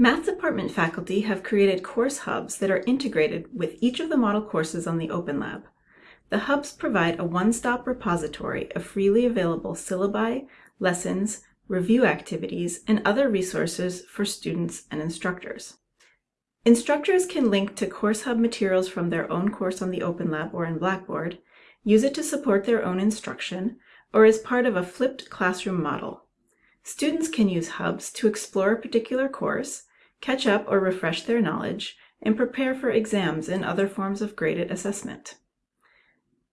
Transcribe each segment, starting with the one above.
Math department faculty have created course hubs that are integrated with each of the model courses on the Open Lab. The hubs provide a one-stop repository of freely available syllabi, lessons, review activities, and other resources for students and instructors. Instructors can link to Course Hub materials from their own course on the Open Lab or in Blackboard, use it to support their own instruction, or as part of a flipped classroom model. Students can use hubs to explore a particular course, catch up or refresh their knowledge, and prepare for exams and other forms of graded assessment.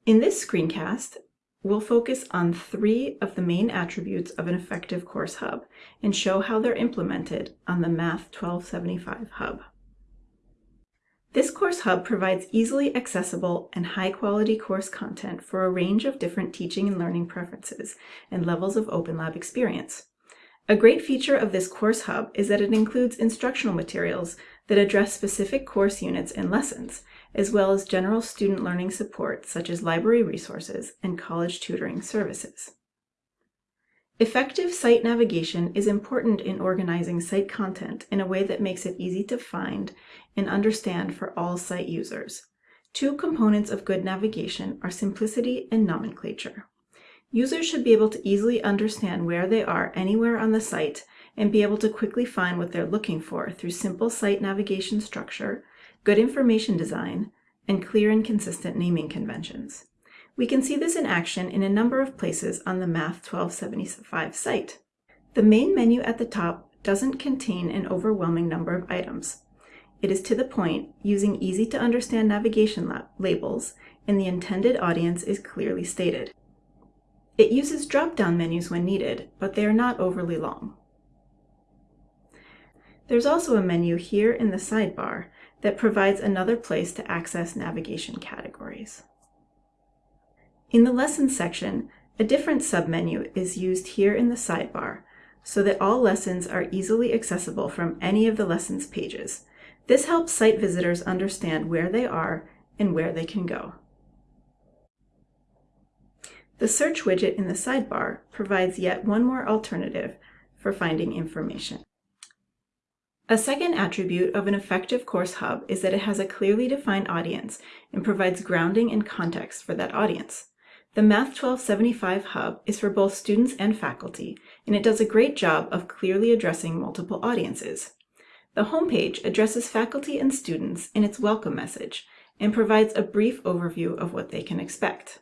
In this screencast, we'll focus on three of the main attributes of an effective course hub and show how they're implemented on the Math 1275 hub. This course hub provides easily accessible and high-quality course content for a range of different teaching and learning preferences and levels of Open Lab experience. A great feature of this course hub is that it includes instructional materials that address specific course units and lessons, as well as general student learning support such as library resources and college tutoring services. Effective site navigation is important in organizing site content in a way that makes it easy to find and understand for all site users. Two components of good navigation are simplicity and nomenclature. Users should be able to easily understand where they are anywhere on the site and be able to quickly find what they're looking for through simple site navigation structure, good information design, and clear and consistent naming conventions. We can see this in action in a number of places on the Math 1275 site. The main menu at the top doesn't contain an overwhelming number of items. It is to the point, using easy to understand navigation labels, and the intended audience is clearly stated. It uses drop-down menus when needed, but they are not overly long. There's also a menu here in the sidebar that provides another place to access navigation categories. In the Lessons section, a different submenu is used here in the sidebar so that all lessons are easily accessible from any of the lessons pages. This helps site visitors understand where they are and where they can go. The search widget in the sidebar provides yet one more alternative for finding information. A second attribute of an effective course hub is that it has a clearly defined audience and provides grounding and context for that audience. The Math 1275 Hub is for both students and faculty, and it does a great job of clearly addressing multiple audiences. The homepage addresses faculty and students in its welcome message and provides a brief overview of what they can expect.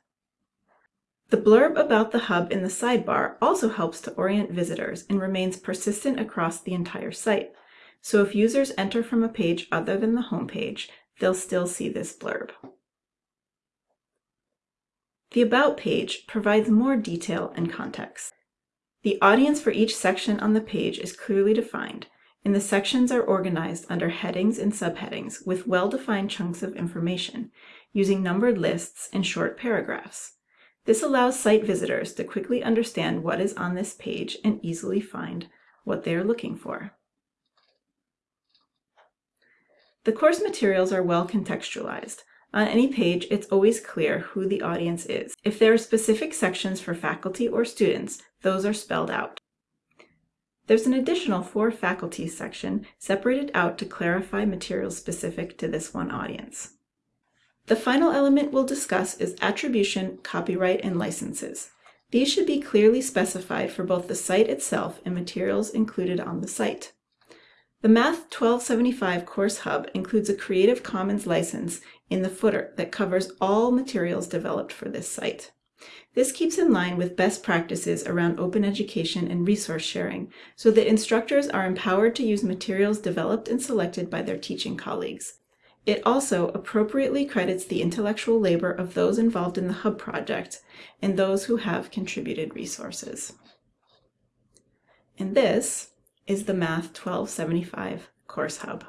The blurb about the hub in the sidebar also helps to orient visitors and remains persistent across the entire site. So if users enter from a page other than the home page, they'll still see this blurb. The About page provides more detail and context. The audience for each section on the page is clearly defined, and the sections are organized under headings and subheadings with well-defined chunks of information, using numbered lists and short paragraphs. This allows site visitors to quickly understand what is on this page and easily find what they are looking for. The course materials are well contextualized. On any page, it's always clear who the audience is. If there are specific sections for faculty or students, those are spelled out. There's an additional For Faculty section separated out to clarify materials specific to this one audience. The final element we'll discuss is attribution, copyright, and licenses. These should be clearly specified for both the site itself and materials included on the site. The Math 1275 Course Hub includes a Creative Commons license in the footer that covers all materials developed for this site. This keeps in line with best practices around open education and resource sharing so that instructors are empowered to use materials developed and selected by their teaching colleagues. It also appropriately credits the intellectual labor of those involved in the Hub project and those who have contributed resources. And this is the Math 1275 Course Hub.